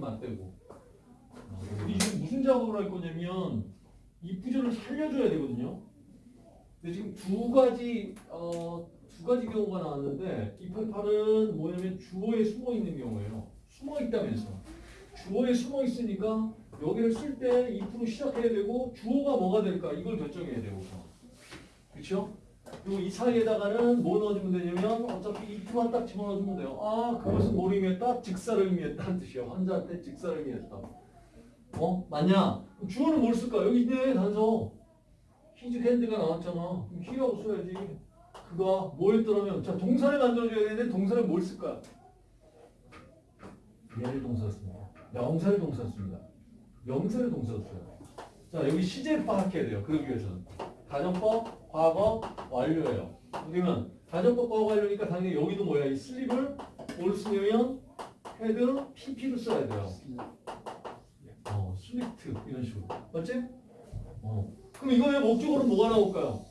맞대고. 우리 지금 무슨 작업을 할 거냐면 이 부절을 살려줘야 되거든요. 근데 지금 두 가지 어, 두 가지 경우가 나왔는데 288은 뭐냐면 주어에 숨어 있는 경우예요. 숨어 있다면서. 주어에 숨어 있으니까 여기를 쓸때2% 시작해야 되고 주어가 뭐가 될까 이걸 결정해야 되고. 그렇죠? 그리고 이 사이에다가는 뭐 넣어주면 되냐면 어차피 2%만 딱 집어넣어주면 돼요. 아 그것은 뭘 의미했다? 직사를 의미했다는 뜻이야. 환자한테 직사를 의미했다. 어? 맞냐? 주어는 뭘 쓸까? 여기 있네 단서. 히즈 핸드가 나왔잖아. 그럼 히라고 써야지. 그가 뭐였더라면 자 동사를 만들어줘야 되는데 동사를 뭘 쓸까? 얘를 동사 씁니다. 명사를 동사 씁니다. 명사를 동사 써요. 자 여기 시제를 파악해야 돼요. 그러기 위해서는 가정법, 과거, 완료예요. 그러면 가정법, 과거, 완료니까 당연히 여기도 뭐야? 이 슬립을 뭘 쓰냐면 헤드, PP를 써야 돼요. 어, 슬리트 이런 식으로. 맞지? 어. 그럼 이거의 목적어로 뭐가 나올까요?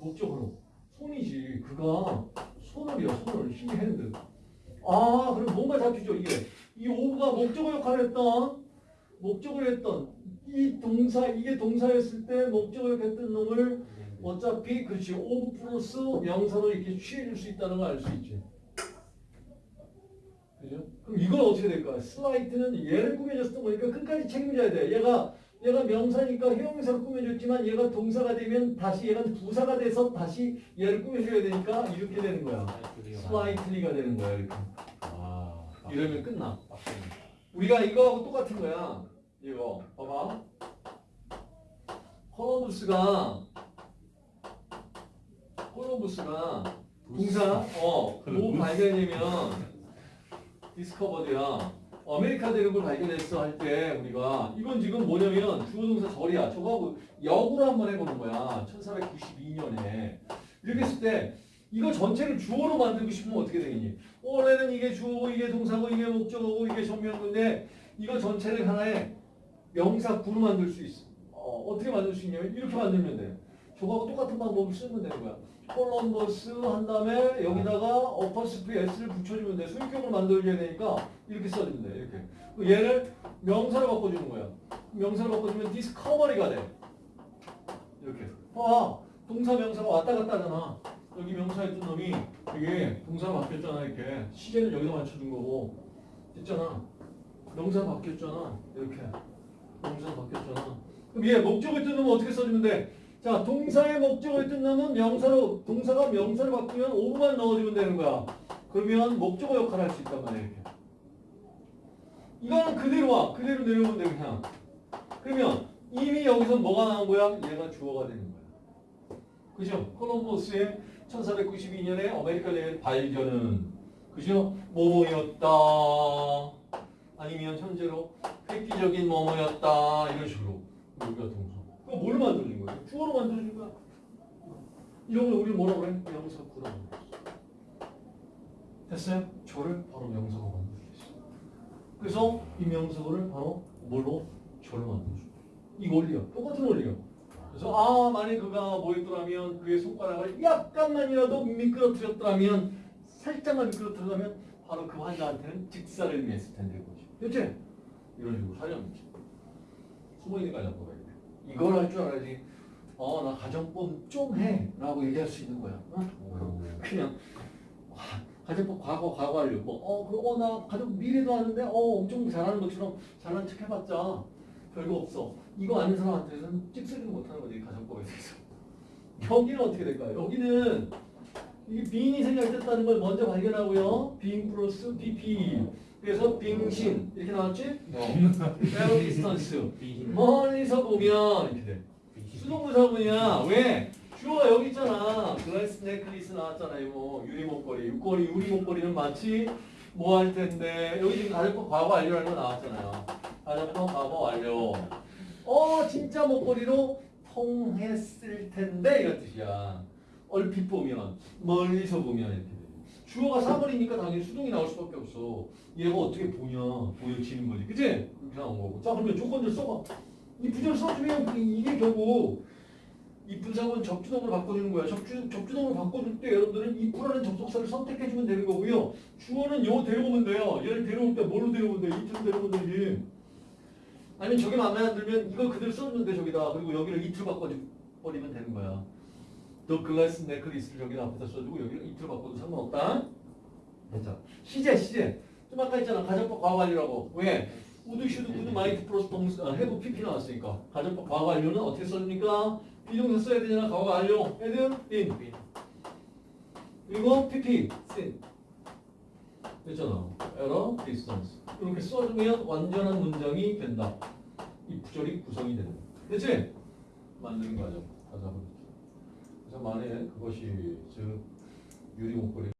목적어로 손이지. 그가 손을이야. 손을 힘이 핸드. 아, 그럼 뭔가 잡히죠. 이게 이 오브가 목적어 역할을 했던 목적어를 했던 이 동사 이게 동사였을 때 목적어 역했던 놈을 어차피 그렇지 오브 플러스 명사로 이렇게 취해줄 수 있다는 걸 알 수 있지. 그죠? 그럼 이건 어떻게 될까? 슬라이트는 얘를 꾸며줬던 거니까 끝까지 책임져야 돼. 얘가 얘가 명사니까 형용사로 꾸며줬지만 얘가 동사가 되면 다시 얘가 부사가 돼서 다시 얘를 꾸며줘야 되니까 이렇게 되는 거야. 슬라이트리가 되는 거야. 이렇게. 아, 이러면 끝나. 우리가 이거하고 똑같은 거야. 이거 봐봐. 콜럼부스가 콜럼부스가 동사 어 뭐 발견이면 discovered야. 아메리카 걸 발견했어 할 때 우리가 이건 지금 뭐냐면 주어 동사 절이야. 저거하고 역으로 한번 해보는 거야. 1492년에 이렇게 했을 때 이거 전체를 주어로 만들고 싶으면 어떻게 되겠니? 원래는 이게 주어고 이게 동사고 이게 목적어고 이게 전명구인데 이거 전체를 하나의 명사 구로 만들 수 있어. 어, 어떻게 만들 수 있냐면 이렇게 만들면 돼. 저거하고 똑같은 방법을 쓰면 되는 거야. 콜럼버스 한 다음에 여기다가 어퍼스프 s를 붙여주면 돼. 소유격을 만들어줘야 되니까 이렇게 써주면 돼. 이렇게. 얘를 명사로 바꿔주는 거야. 명사로 바꿔주면 디스커버리가 돼. 이렇게. 봐. 동사 명사가 왔다 갔다 하잖아. 여기 명사였던 놈이 이게 동사로 바뀌었잖아. 이렇게. 시제는 여기다 맞춰준 거고. 됐잖아. 명사 바뀌었잖아. 이렇게. 명사 바뀌었잖아. 그럼 얘 목적을 뜬 놈은 어떻게 써주면 돼? 자, 동사의 목적을 뜬 놈은 명사로, 동사가 명사를 바꾸면 of만 넣어주면 되는 거야. 그러면 목적어 역할을 할 수 있단 말이야. 이거는 그대로 와. 그대로 내려오면 돼, 그냥. 그러면 이미 여기서 뭐가 나온 거야? 얘가 주어가 되는 거야. 그죠? 콜럼버스의 1492년에 아메리카 대회 발견은 그죠? 뭐뭐였다. 아니면 현재로 획기적인 뭐뭐였다. 이런 식으로. 여기가 동사. 그거 뭘 만들어준 거야? 주어로 만들어준 거야. 이런 걸 우리 뭐라 그래? 명사구라고. 됐어요? 저를 바로 명사로 만들어주겠어. 그래서 이 명사구를 바로 뭘로? 저를 만들어줘. 이 원리야. 똑같은 원리야. 그래서 아 만약 그가 뭐였더라면 그의 손가락을 약간만이라도 미끄러뜨렸더라면 살짝만 미끄러뜨렸다면 바로 그 환자한테는 직사를 의미했을 텐데 그거지. 됐지? 이런 식으로 살려놓지. 숨어있는 가정법 야 돼. 이걸 할 줄 알아야지. 어, 나 가정법 좀 해. 라고 얘기할 수 있는 거야. 어? 그냥, 와, 가정법 과거, 과거. 뭐, 어, 그, 어, 나 가정 미래도 하는데, 어, 엄청 잘하는 것처럼 잘난 척 해봤자 별거 없어. 이거 아는 사람한테는 찍소리도 못하는 거지, 가정법에 대해서. 여기는 어떻게 될까요? 여기는 이 being이 생략됐다는 걸 먼저 발견하고요. being 플러스 PP. 그래서 being seen 이렇게 나왔지? at a distance. 멀리서 보면 이렇게 돼. 수동분사구문이야. 왜? 주어가 여기 있잖아. glass necklace 나왔잖아요. 뭐 유리 목걸이, 육걸이, 유리 목걸이는 마치 뭐 할 텐데 여기 지금 가정법 과거 완료라는 거 나왔잖아요. 가정법 과거 완료. 어 진짜 목걸이로 통했을 텐데 이런 뜻이야. 얼핏 보면 멀리서 보면 이렇게 돼. 주어가 사물이니까 당연히 수동이 나올 수밖에 없어. 얘가 어떻게 보냐 보여지는 거지, 그치? 그렇게 나온 거고. 자 그러면 조건들 써봐. 이 부절 써주면 그 이게 결국 이 분사구는 접주동으로 바꿔주는 거야. 접주, 접주동으로 바꿔줄 때 여러분들은 if라는 접속사를 선택해주면 되는 거고요. 주어는 요 데려오면 돼요. 얘를 데려올 때 뭘로 데려오면 돼? 이트로 데려오면 되지. 아니면 저게 마음에 안 들면 이걸 그대로 써주면 돼 저기다. 그리고 여기를 it로 바꿔버리면 되는 거야. The glass necklace를 저기다 앞에다 써주고 여기를 it로 바꿔도 상관없다. 됐죠? 시제 시제. 좀 아까 있잖아. 가정법 과거완료라고. 왜? would should could might 플러스 동사 아, have PP 나왔으니까 가정법 과거완료는 어떻게 써줍니까? 비동사 써야 되잖아. 과거완료. had been. 그리고 PP seen. 됐잖아. at a distance. 이렇게 써주면 완전한 문장이 된다. if절이 구성이 되는. 됐지? 만드는 과정. 가자. 그래서 만약에 그것이 즉 유리 목걸이